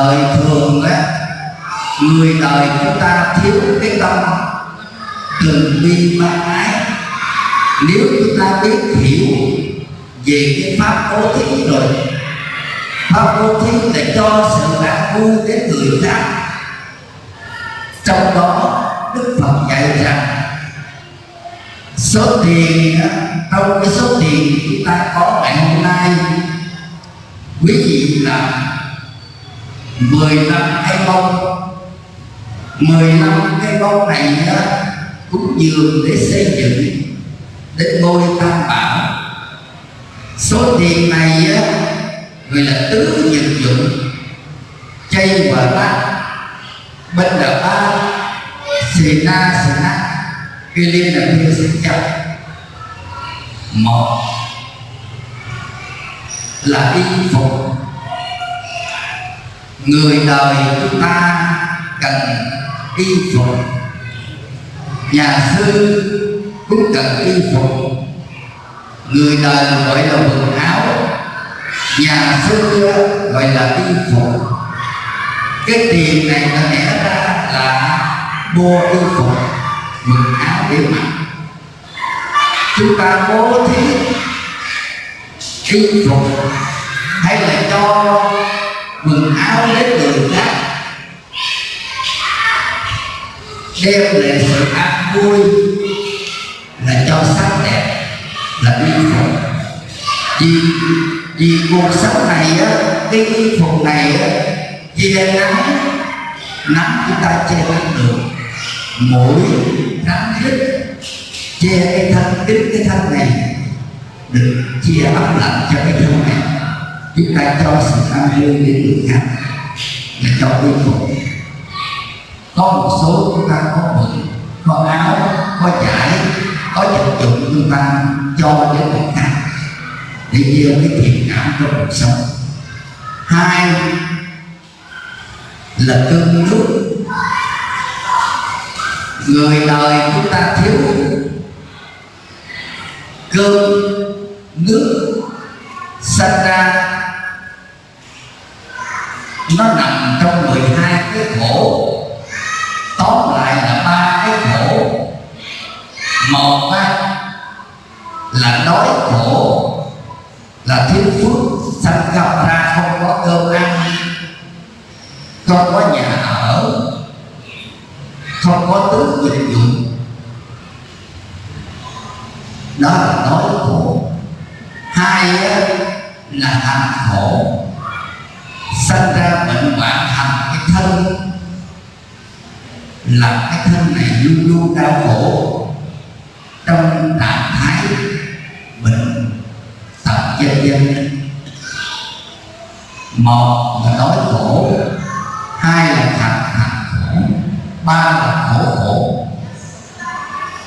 đời thường á, người đời chúng ta thiếu cái tâm từ bi ma ái. Nếu chúng ta biết hiểu về cái pháp bố thí rồi, pháp bố thí để cho sự an vui đến người khác. Trong đó đức phật dạy rằng, số tiền trong cái số tiền chúng ta có ngày hôm nay, quý vị là 10 năm cái bông mười năm cái bông này á, cũng dường để xây dựng đến ngôi tam bảo. Số tiền này á, gọi là tứ nhật dụng chay và bát bên là ba xì na xì na kia liên là kia sinh chấp một là y phục người đời chúng ta cần y phục. Nhà sư cũng cần y phục. Người đời gọi là quần áo, nhà sư gọi là y phục. Cái tiền này nó lẽ ra là mua y phục, quần áo để mặc. Chúng ta bố thí y phục hay là cho quần áo lấy người khác. Đem lại sự an vui là cho sắc đẹp, là y phục vì vì cuộc sống này á, cái y phục này á, che nắng nắng chúng ta che nắng được. Mũi nắng rít che cái thân kính, cái thân này, được chia ấm lạnh cho cái thân này chúng ta cho sự an vui đến người khác là cho yên phục. Có một số chúng ta có bệnh, có áo, có trải có vật dụng chúng ta cho đến người khác để gieo cái thiện cảm trong cuộc sống. Hai là cơm nước. Người đời chúng ta thiếu cơm nước sanh ra nó nằm trong 12 cái khổ tóm lại là ba cái khổ một á, là đói khổ là thiếu phước sanh gặp ra không có cơm ăn không có nhà ở không có tứ dịch dụng. Đó là đói khổ. Hai á, là hạnh khổ sanh ra bệnh hoạn thành cái thân. Là cái thân này luôn luôn đau khổ. Trong trạng thái bệnh tật dân dân. Một là đói khổ, hai là thành thành khổ, ba là khổ khổ.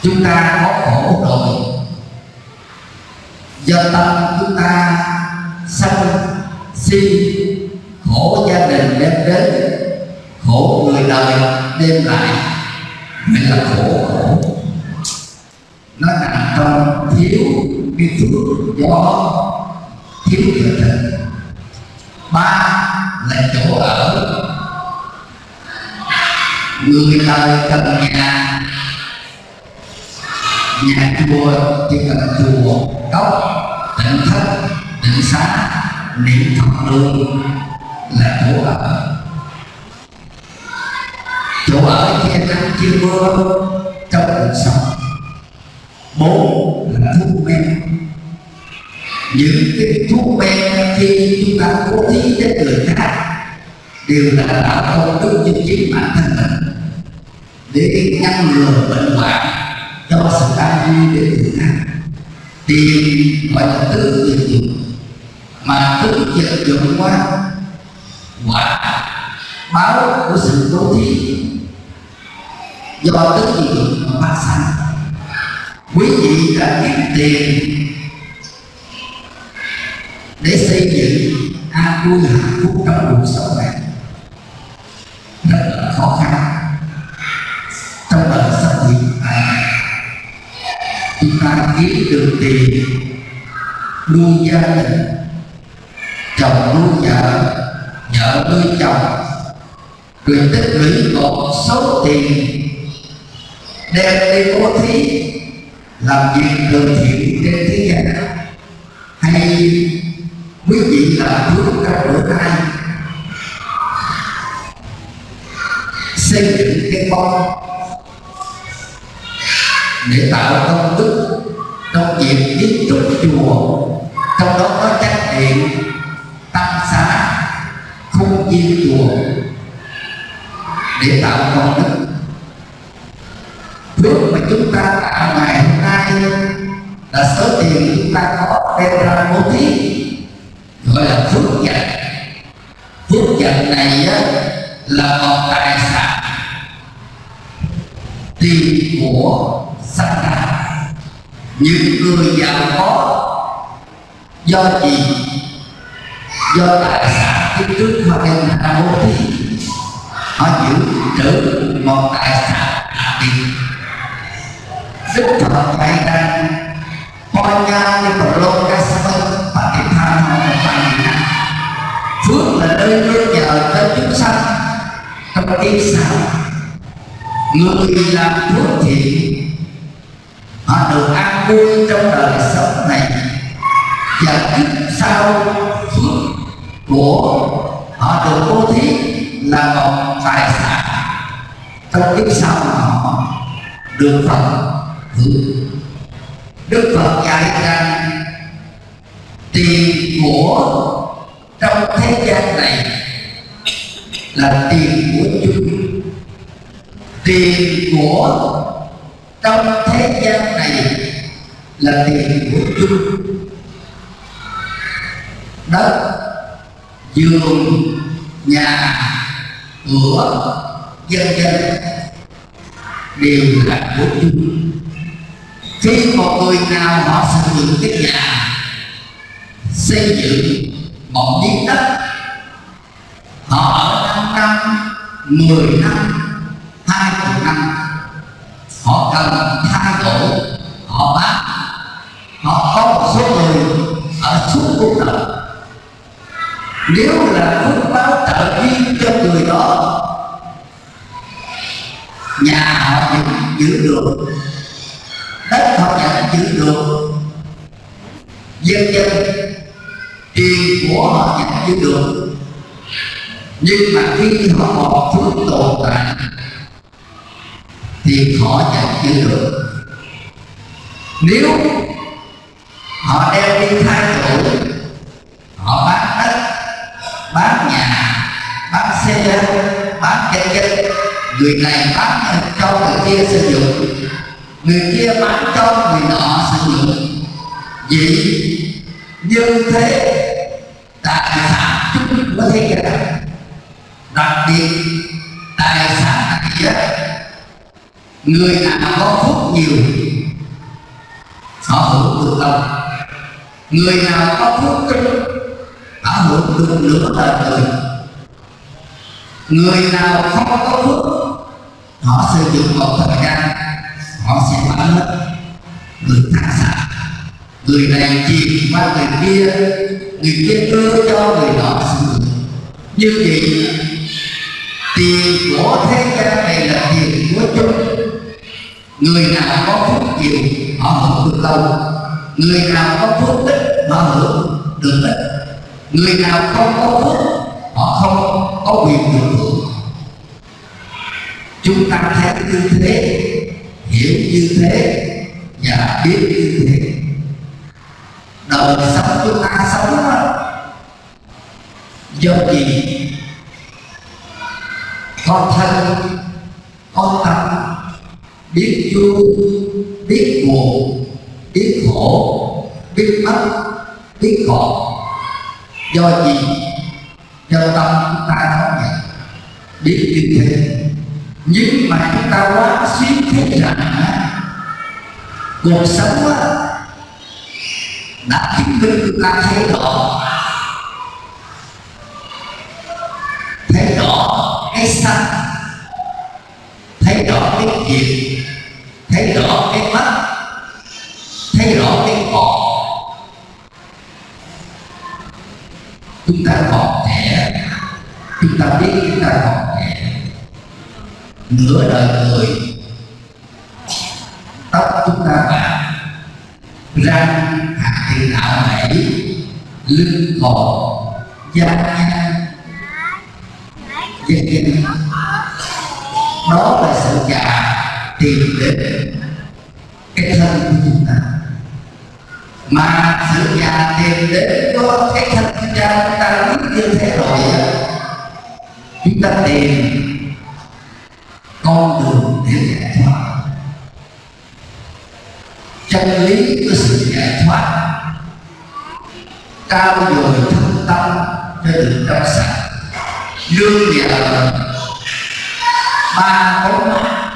Chúng ta có khổ rồi. Do tâm chúng ta sân si khổ gia đình đem đến, khổ người đời đem lại. Mới là khổ. Khổ nó nằm trong thiếu cái phước do thiếu tự tình ba là chỗ ở. Người đời cần nhà. Nhà chùa chỉ cần chùa cốc tỉnh thất tỉnh xá, niệm phật đường là chỗ ở chỗ ở che nắng che mưa trong cuộc sống. Bốn là thuốc men. Những cái thuốc men khi chúng ta cố thí đến người khác đều là tạo công đức cho chính bản thân mình. Để ngăn ngừa bệnh hoạn cho sự an vui đến người khác. Tiền gọi là tứ dụng mà tứ dịch dụng qua quả báo của sự cố thí. Do tất nhiên mà phát sanh? Quý vị đã kiếm tiền để xây dựng an vui hạnh phúc trong cuộc sống này. Rất là khó khăn. Trong đời sống hiện tại, chúng ta kiếm được tiền nuôi gia đình, chồng nuôi vợ vợ nuôi chồng rồi tích lũy một số tiền, đem đi bố thí, làm việc từ thiện trên thế gian hay quý vị làm phước các bữa nay, xây dựng cái con để tạo công đức trong việc tiếp trúc chùa. Trong đó có trách nhiệm tăng xá không viên chùa để tạo công đức. Phước mà chúng ta tạo ngày hôm nay là số tiền chúng ta có đem ra bố thí gọi là phước vật. Phước vật này á, là một tài sản tiền của sanh ra. Những người giàu có do gì? Do tài sản kiếp trước họ đem ra bố thí họ giữ trữ một tài sản là tiền đức phật dạy rằng coi nha như một lô ca sơ và cái tham họ một bằng phước là nơi nương nhờ cho chúng sanh, trong kiếp sau, người làm phước thiện họ được an vui trong đời sống này. Và kiếp sau của họ được bố thí là một tài sản trong kiếp sau mà họ được Phật hưởng. Đức Phật dạy rằng tiền của trong thế gian này là tiền của chung tiền của trong thế gian này là tiền của chung đất giường, nhà, cửa, dân dân đều là của chung khi một người nào họ sử dụng cái nhà xây dựng một miếng đất, họ ở năm năm, mười năm, hai mươi năm, họ cần thay đổi họ bán họ có một số người ở suốt cuộc đời nếu là phước báo trợ duyên cho người đó, nhà họ vẫn giữ được, đất họ vẫn giữ được, dân dân, tiền của họ vẫn giữ được. Nhưng mà khi họ một phước tồn tại, thì họ vẫn giữ được. Nếu họ đem đi thay đổi họ bán đất bán nhà, bán xe, bán dân dân người này bán cho người kia sử dụng, người kia bán cho người nọ sử dụng. Vậy như thế, tài sản chúng của thế gian đặc biệt, tài sản này người nào có phúc nhiều họ hưởng được lâu người nào có phúc ít họ hưởng được nửa đời người người nào không có phước họ sử dụng một thời gian, họ sẽ bán hết. Người tham sản người này chìm qua người kia người kia đưa cho người đó sử dụng. Như vậy, tiền của thế gian này là tiền của chung người nào có phước nhiều, họ hưởng được lâu. Người nào có phước ít, họ hưởng được ít người nào không có phước họ không có quyền được hưởng. Chúng ta thấy như thế hiểu như thế và biết như thế. Đời sống chúng ta sống đó, do gì? Con thân con tâm. Biết vui biết buồn biết khổ biết mất biết khổ do gì? Do tâm chúng ta đó vậy. Biết như thế. Nhưng mà chúng ta quá xuyên thiết rằng cuộc sống đã chứng minh chúng ta thấy rõ. Thấy rõ cái xanh thấy rõ cái nghiệp ta biết chúng ta còn trẻ. Nửa đời người, tóc chúng ta bạc, răng hạt thì đạo mẩy, lưng cò da dân dân đó là sự già tìm đến cái thân của chúng ta. Mà sự già tìm đến có cái thân chúng ta chúng ta biết như thế rồi chúng ta tìm con đường để giải thoát. Chân lý của sự giải thoát cao dồi thân tâm cho được trong sạch. Lương nhờ ba bóng mắt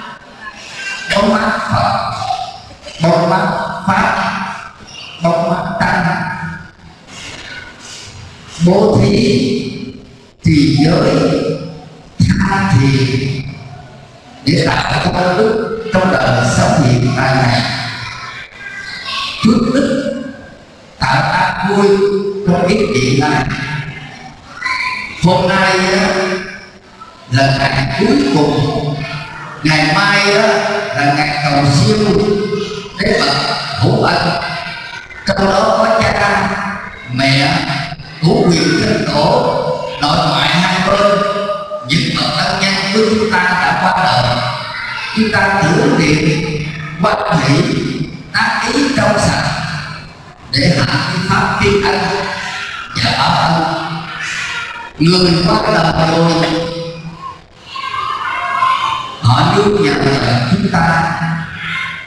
bóng mắt phật, bóng mắt pháp, bóng mắt tăng. Bố thí trì giới thì địa để tạo công đức trong đời sống hiện tại này. Phước đức tạo tác vui trong ít hiện này hôm nay là ngày cuối cùng. Ngày mai đó là ngày cầu siêu. Để phật hữu ân, trong đó có cha, mẹ của quyền thân tổ nội ngoại hai bên. Chúng ta tưởng niệm, bất hỷ, tác ý trong sạch, để hạ cái pháp thiên anh. Và bảo ân người bắt lời rồi. Họ nương nhờ chúng ta.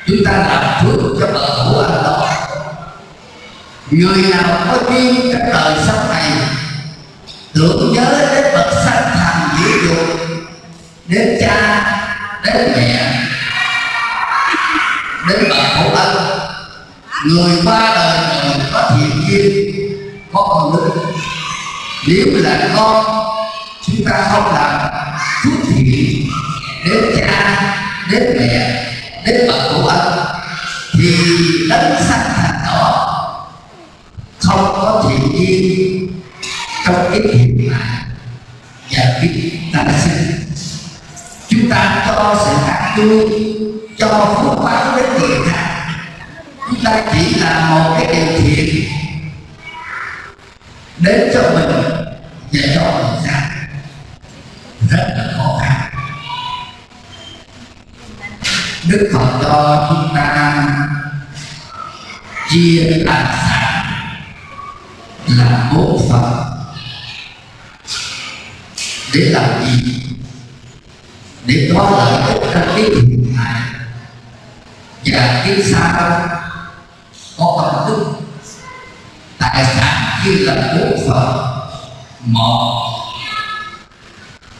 Chúng ta làm phước cho bờ hữu anh đó. Người nào có duyên trong đời sống này, tưởng nhớ đến bậc sanh thành dữ dục đến cha đến mẹ đến bậc hữu ân, người qua đời rồi có thiện duyên, có con đức nếu là con, chúng ta không làm phước thiện đến cha, đến mẹ, đến bậc hữu ân, thì đấng sanh thành đó không có thiện duyên trong cái hiện tại và biết tái sinh chúng ta cho sự hạt vui cho phước báo đến người khác. Chúng ta chỉ là một cái điều thiện đến cho mình và cho người khác. Rất là khó khăn. Đức phật cho chúng ta chia tài sản là bốn phần. Để làm gì? Để đó là ích trong cái hiện tại và cái sau có tâm thức. Tài sản như là bốn phần. Một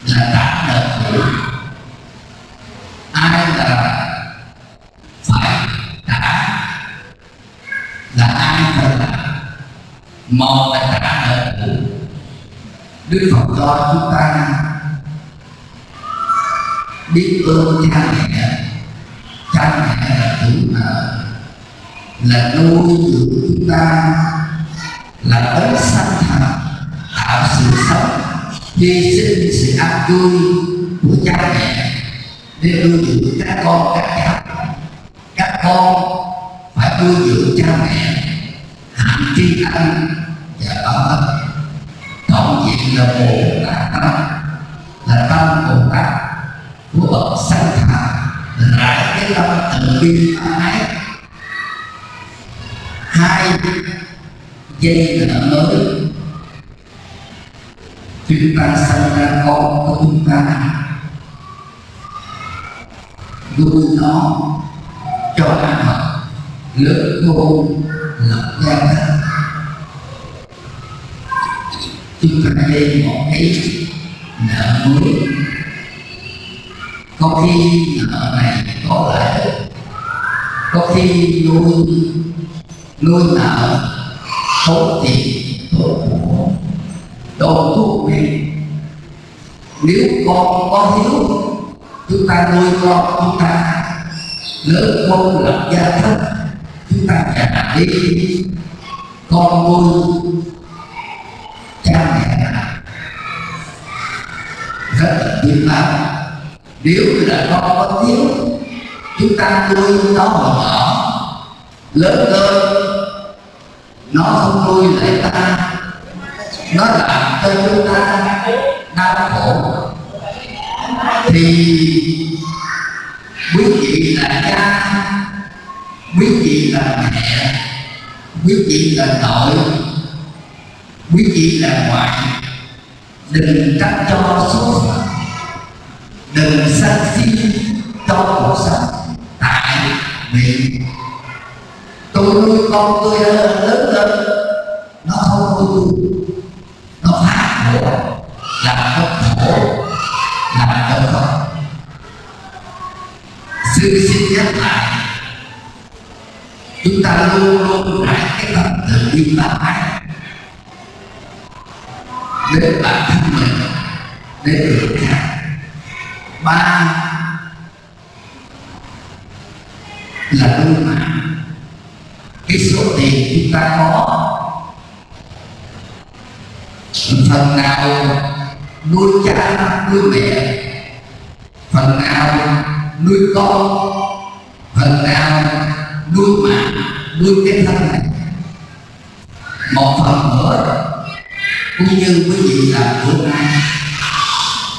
là trả nợ cũ ai là phải trả. Là ai phải là một là trả nợ cũ đức phật cho chúng ta biết ơn cha mẹ. Cha mẹ là chủ nợ. Là nuôi dưỡng chúng ta. Là đấng sanh thành. Tạo sự sống. Hy sinh sự an vui của cha mẹ. Để nuôi dưỡng các con, các cháu. Các con phải nuôi dưỡng cha mẹ. Hạnh tri ân và bảo ân tổng diện là bồ tát tâm. Là tâm bồ tát của bậc sanh thành rải cái tâm từ bi ái. Hai, dây nợ mới. Chúng ta sanh ra con của chúng ta. Nuôi nó cho ăn học lớn khôn lập gia đình chúng ta đây một cái nợ mới có khi nợ này có lợi có khi nuôi nuôi nợ số tiền tốn của đồ thuốc men nếu con có thiếu, chúng ta nuôi con chúng ta lớn con lập gia thất chúng ta trả đi con nuôi cha mẹ biết bao nếu là con có thiếu, chúng ta nuôi nó mà nhỏ lớn lên nó không nuôi lại ta, nó làm cho chúng ta đau khổ. Thì quý vị là cha, quý vị là mẹ, quý vị là nội, quý vị là ngoại, đừng trách cho số phận đừng sân si trong cuộc sống tại vì tôi nuôi con tôi lớn lên, nó không nuôi tôi nó phát khổ, làm nó khổ, làm nó khổ. Sư xin nhắc lại, chúng ta luôn luôn phải cái tâm từ bi ta ái đến bản thân mình đến người khác ba là nuôi mạng cái số tiền chúng ta có, phần nào nuôi cha, nuôi mẹ, phần nào nuôi con, phần nào nuôi mạng nuôi cái thân này. Một phần nữa, cũng như quý vị làm bữa nay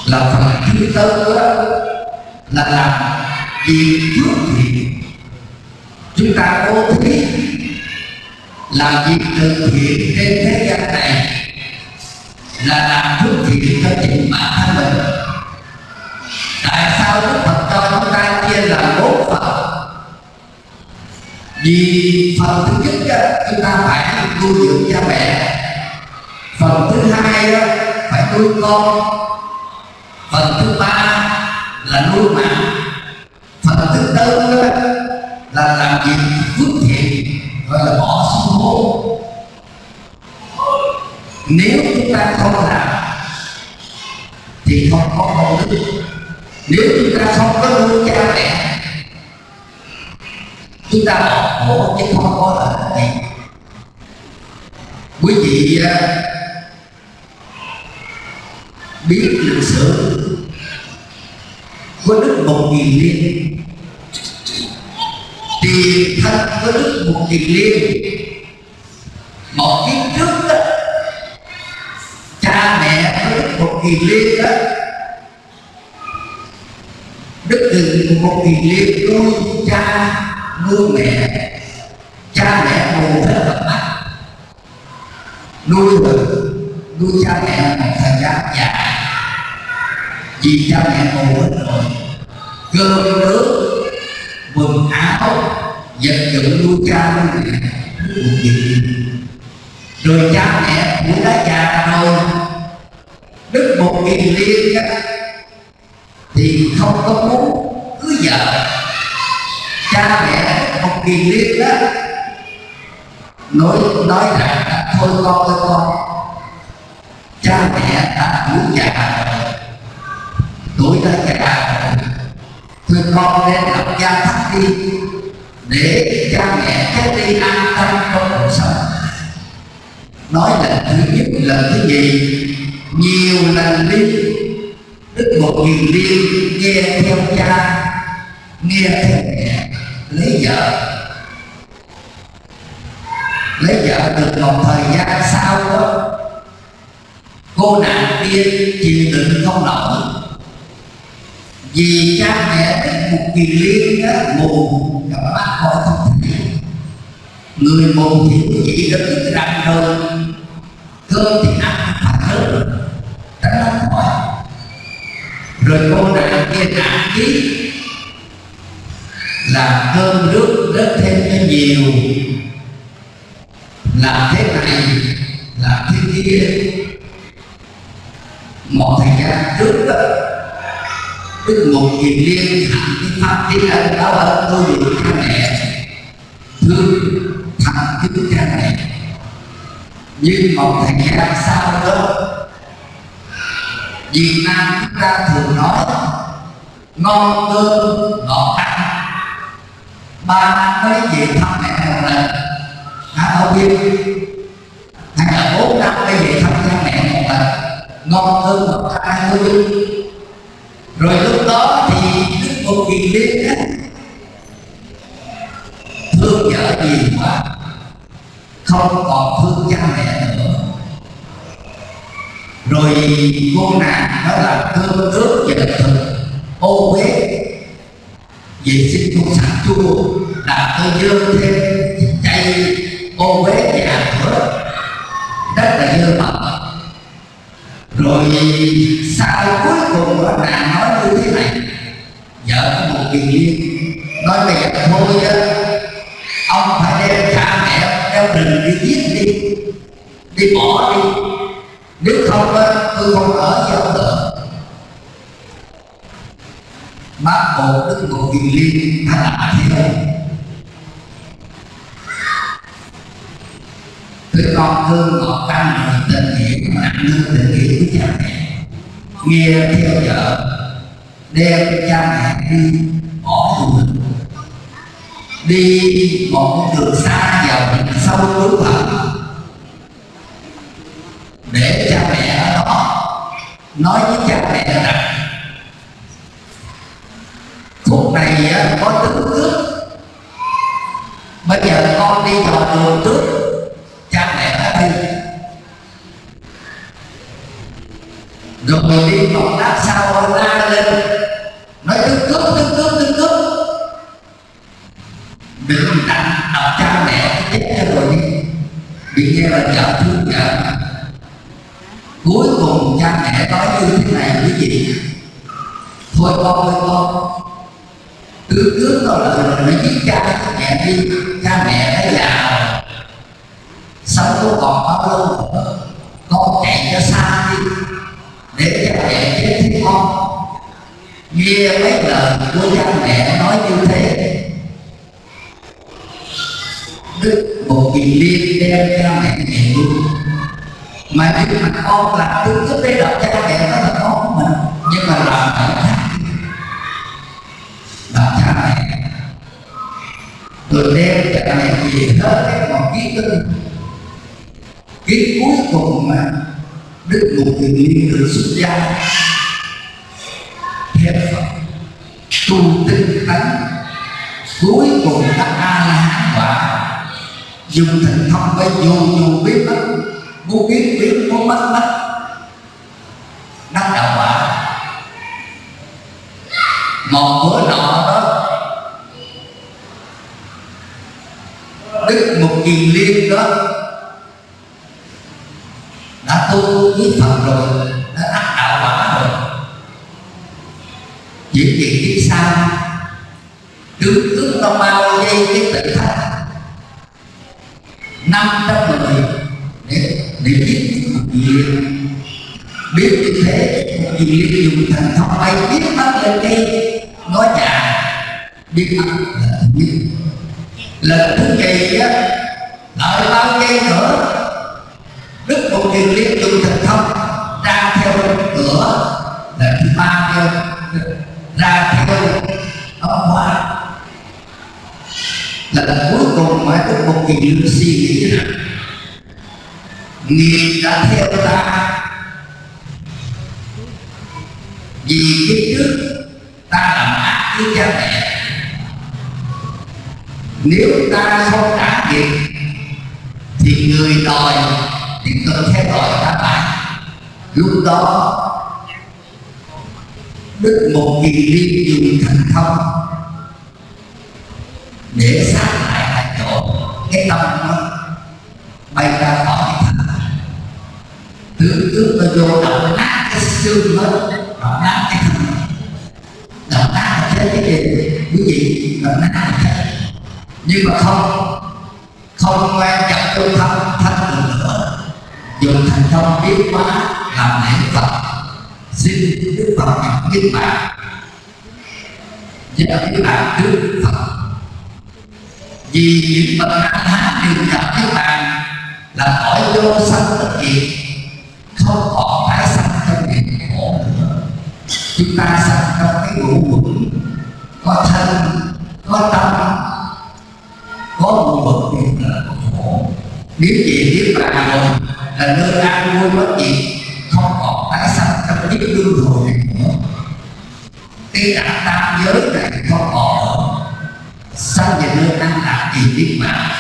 là phần thứ tư đó là làm việc trước thiện chúng ta cố thí làm việc từ thiện trên thế gian này là làm trước thiện cho chính bản thân mình. Tại sao đức phật cho chúng ta chia làm bốn phần? Vì phần thứ nhất đó, chúng ta phải nuôi dưỡng cha mẹ. Phần thứ hai đó, phải nuôi con phần thứ ba là nuôi mạng. Phần thứ tư là làm việc phước thiện, gọi là bỏ xuống hố. Nếu chúng ta không làm, thì không có công đức nếu chúng ta không có nuôi cha mẹ, chúng ta bỏ hố chứ không có lợi gì quý vị à, biết lịch sử. Có đức một nghìn liên. Tiền thân có đức một nghìn liên. Một kiếp trước đó cha mẹ có đức một nghìn liên đó đức từ một nghìn liên nuôi cha, nuôi mẹ. Cha mẹ ngồi rất là mắt. Nuôi rồi nuôi cha mẹ một thời gian dài vì cha mẹ ngồi hết rồi. Cơm nước quần áo vật dụng nuôi cha nuôi mẹ một gì rồi cha mẹ cũng đã già rồi đức một kỳ liên á, thì không có muốn cưới vợ. Cha mẹ một kỳ liên đó nói nói rằng thôi con ơi con cha mẹ đã tuổi già rồi đối đã già rồi thôi con nên lập gia thất đi để cha mẹ chết đi an tâm trong cuộc sống. Nói lần thứ nhất, lần thứ gì? nhiều lần đi. Đức một nghìn đi nghe theo cha, nghe theo mẹ, lấy vợ. Lấy vợ được một thời gian sau đó, cô nàng kia chịu đựng không nổi vì cha mẹ biết một kỳ liên đó mù gặp mắt coi không thể người mù thì chỉ đã biết răng thôi. Cơm thì ăn phải hơn tránh nó khỏi rồi cô nàng kia nản chí, làm cơm nước rất thêm cho nhiều. Làm thế này, làm thế kia. Một thời gian trước đó đức một nghìn liên thẳng cái pháp thế ân đã ở tôi được cha mẹ. Thương thành kính cha mẹ. Nhưng một thời gian sau đó Việt Nam chúng ta thường nói, ngon cơm, ngọt ăn. Ba năm mới về thăm mẹ một lần. Hả không biết hay là bốn năm mới về thăm cha mẹ một lần. Ngon cơm, ngọt ăn thôi rồi lúc đó thì kiền liên á, thương vợ gì quá không còn thương cha mẹ nữa. Rồi cô nàng đó là thương nước vợ thực ô uế. Vệ sinh không sạch chua là tôi dơ thêm chay ô uế nhà cửa rất là dơ bẩn. Rồi sau cuối cùng là nàng nói như thế này vợ liên. Nói mẹ thôi á ông phải đem cha mẹ theo đình đi giết đi đi bỏ đi. Nếu không á, tôi không ở với ông nữa. Bác bộ đức bộ kỳ liên đã làm thế Đứa con thương ngọt canh rồi tình nghĩa, mà nương tình nghĩa của cha mẹ. Nghe theo vợ, Đem cha mẹ đi bỏ tù Đi một đường xa vào sâu núi thẳm Để cha mẹ ở đó Nói với cha mẹ rằng, Phút này có tính cướp. Bây giờ con đi vào đường trước cha mẹ ở đây. Rồi đi một lát sau la lên. Nói như thế này quý vị thôi con ơi, con. Cứ cướp có lời rồi nó giết cha, mẹ đi. Cha, mẹ nó già rồi. Sống có còn bao lâu nữa? Con chạy cho xa đi. Để cha, mẹ chết thì con. Nghe mấy lời của cha, mẹ nói như thế. Đức một kỳ liên đem cha, mẹ về luôn mà nếu mà con làm đúng cái bế đọc cha mẹ nó là khó của mình. Nhưng mà làm phải khác làm cha mẹ. Rồi đem cha mẹ về hết cái còn ký tư cái cuối cùng mà đức ngục thì liên được xuất gia theo phật, tu tinh tấn. Cuối cùng các a la hán quả dùng thần thông với dù dù biết bất vô biết biết có mất mất đắc đạo quả. Một bữa nọ đó. Đức một kiền liên đó. Đã tu với Phật rồi, đã đắc đạo quả rồi. Những chuyện biết sao cứ cứ nó bao dây cái tự thách. Năm trăm người để để biết một gì biết như thế một dùng thần thông bay biết bắt lên đi nói nhà biết ăn là thứ nhất lần thứ kỳ á, đợi bao giây nữa đức một kiền liên dùng thần thông ra theo cửa, là thứ ba theo ra theo ông hoa. Là cuối cùng mà đức một kiền liên suy nghĩ rằng nghiệp đã theo ta. Vì cái trước, ta làm ác với cha mẹ. Nếu ta không trả nghiệp thì người đòi tiếp tục theo đòi ta lại lúc đó, đức một kỳ liên dùng thành thông để sát lại tại chỗ. Cái tâm nó bay ra khỏi cái thân thứ trước nó vô động nát cái xương hết và nát cái thân động nát là thế cái gì quý vị động nát là thế nhưng mà không không quan trọng tu thân thân được nữa dùng thành công biết quá làm lễ phật. Xin đức phật nhận biết bạn nhận biết bạn trước đức phật. Vì những bậc a Tha đều gặp các bạn là cõi vô sanh bất diệt không còn tái sanh trong nghiệp khổ nữa chúng ta sanh trong cái ngũ quẩn. Có thân, có tâm. Có một bậc nghiệp là khổ. Nếu gì biết bạn rồi, là nơi an vui bất gì không còn tái sanh trong kiếp luân hồi này nữa. Cái đạo tam giới này không còn sao về nơi an lạc thì biết mà.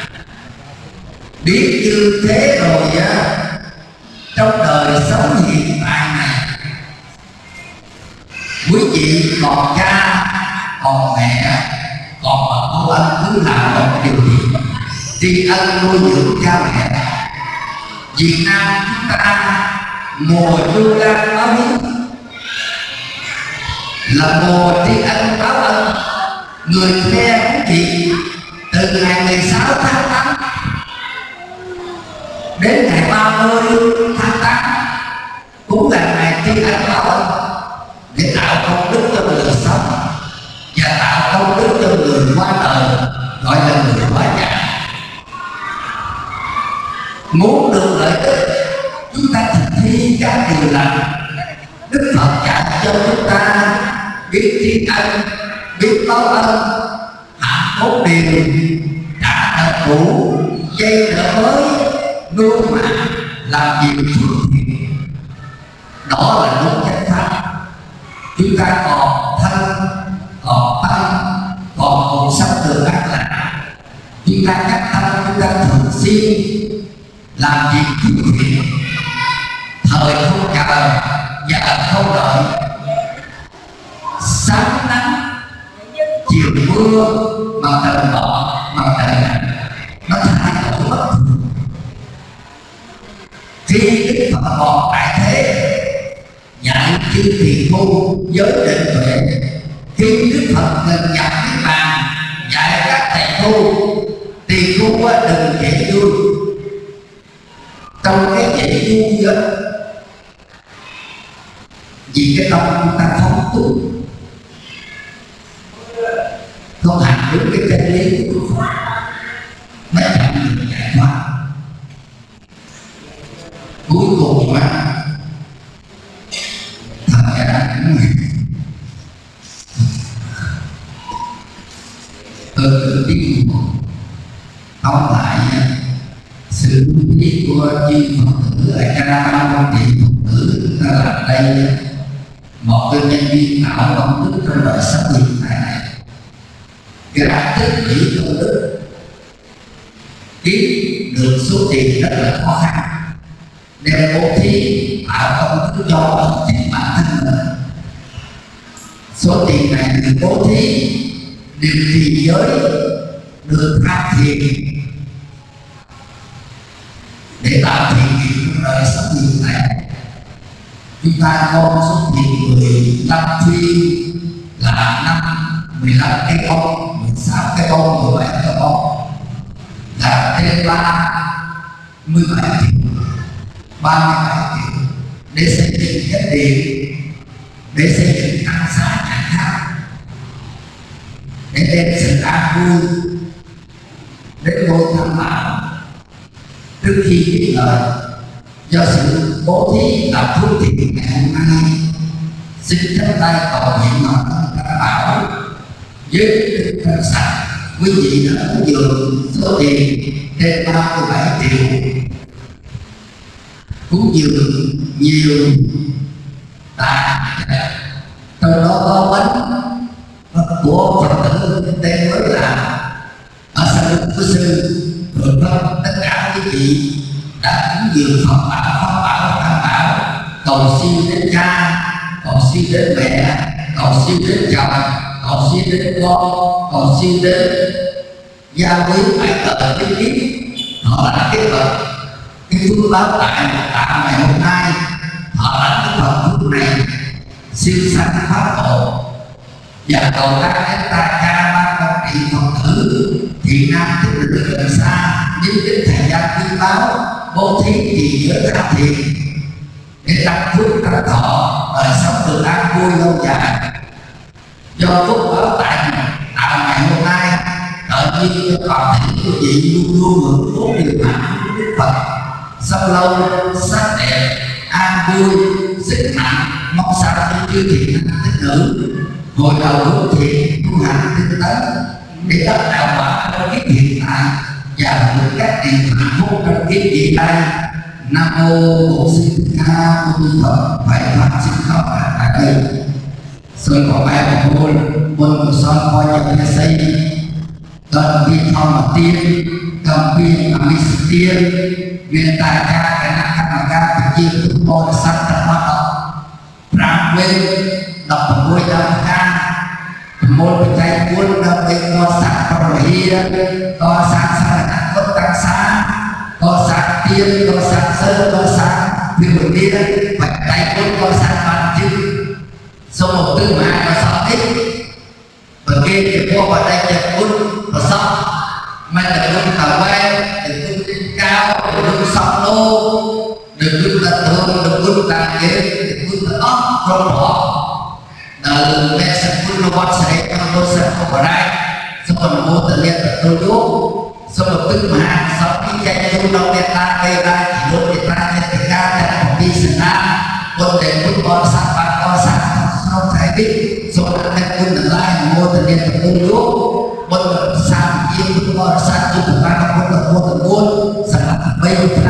Biết như thế rồi á trong đời sống hiện tại này quý vị còn cha, còn mẹ, còn bà cô anh, cứ làm một điều gì tri ân nuôi dưỡng cha mẹ. Việt Nam chúng ta mùa du lan báo hiếu là mùa tri ân báo ân. Người nghe quý vị, từ ngày 16 tháng 8 đến ngày 30 tháng tăng cũng là ngày tri ân báo ân để tạo công đức cho người sống và tạo công đức cho người qua đời, gọi là người quá già muốn được lợi ích, chúng ta thực thi các điều lành. Đức phật dạy cho chúng ta biết tri ân, biết báo ân, hạ phúc điều trả nợ cũ dây nợ mới, nuôi mạng làm việc phước thiện đó là đúng chánh pháp chúng ta còn thân, còn tâm, còn cuộc sống được ác lành chúng ta cắt thân, chúng ta thường xuyên làm việc phước thiện thời không chờ giờ không đợi. Sáng nắng, chiều mưa, mà từ bỏ mà từ nó thay khi đức phật còn tại thế. Nhận chư thì thu, giới định tuệ. Khi đức phật gần nhập cái bàn dạy các thầy thu thì thu đừng dễ vui trong cái dễ vui đó vì cái tâm chúng ta không tu. Không hành đúng cái chân lý của Phật mới chậm được giải thoát cuối cùng mà. Thật ra cũng từ tiếng ông lại sự biết của chư Phật tử ở Canada quan trị Phật tử ta làm đây một cái nhân viên tạo công đức trong đời sống hiện tại này. Gạt tích chỉ công đức kiếm được số tiền rất là khó khăn đem bố thí tạo công đức cho chính bản thân mình. Số tiền này được bố thí được trì giới, được tham thiền. Để tạo thiện nghiệp trong đời sống hiện tại chúng ta có số tiền 15 phi là năm 15 cái bông 16 cái bông 17 cái bông là thêm ba mươi bảy triệu 37 triệu để xây dựng cái điện để xây dựng tăng xá chẳng hạn. Để đem sự an vui. Đến ngôi tham bảo trước khi biết lời, do sự bố thí làm phước thiện ngày hôm nay, xin chắp tay cầu nguyện mà các bảo với đức thân sạch quý vị đã ứng dụng số tiền trên 37 triệu cúng dường nhiều. Tà trong đó có bánh của phật tử tên mới là ở sân của sư. Rồi tất cả quý vị đã cúng dường Phật bảo Pháp bảo Tam bảo cầu xin đến cha, cầu xin đến mẹ, cầu xin đến chồng, cầu xin đến con, cầu xin đến gia quý phải tờ cái kiếp. Họ là cái vật cái phước báo tại tạng ngày hôm nay, họ là cái phật phước này, siêu sanh pháp độ và cầu các chúng ta ca ba con trị phật tử, thì nam tích lực gần xa, nhưng đến thời gian quý báo, bố thí thì giới tham thiện để tăng phước tăng thọ, đời sống được an vui lâu dài. Do phúc báo tại tạo à, ngày hôm nay, tự nhiên cho toàn thể quý vị luôn luôn hưởng phúc điều hạnh của đức phật sông lâu, sắc đẹp, an vui sức mạnh mong sao những chư thiện tích nữ ngồi đầu hướng thiện, tu hành tinh tấn. Để đắc đạo quả trong kiếp hiện tại, và được các tiền hạnh phúc trong kiếp hiện nay nam mô bổn sư thích ca mâu ni phật. Vậy pháp xin khóc tại đây sơn có ba một môn môn của sơn coi nhập thế xây. Tận vi phong mà tiên តំពីអមិសទានមានតាការគណៈកម្មការប្រជាពលរដ្ឋសត្វរបស់5វេ16ដល់ការមូលបច្ច័យ4ដល់ឯកសាស្ត្រប្រវិហាកសាស្ត្រសារណគុណតាសាកសាស្ត្រទៀនកសាស្ត្រសិលកសាស្ត្រវិវិលាបច្ច័យ4កសាស្ត្របានជិះសូមឧទ្ទិសមហាកសោនេះប្រគេនជាព្រះបដិជ្ជគុណប្រសព mà đừng luôn thảo quen đừng luôn lên cao đừng luôn sọc lô đừng luôn tận thương đừng luôn tàn kế đừng luôn là ốc rồi bỏ đừng mẹ sẽ luôn là bọn sẽ con tôi sẽ không có đây xong rồi bố tự nhiên là tôi đốt xong một tức mà sau khi chạy chung đâu đẹp ta đây ra chỉ đốt đẹp ta nhận tình ca đẹp của đi sửa ra quân để quân con sạc bạc con sạc không phải biết rồi anh em quân là lai mô tự nhiên là tôi đốt semua tersebut sangat baik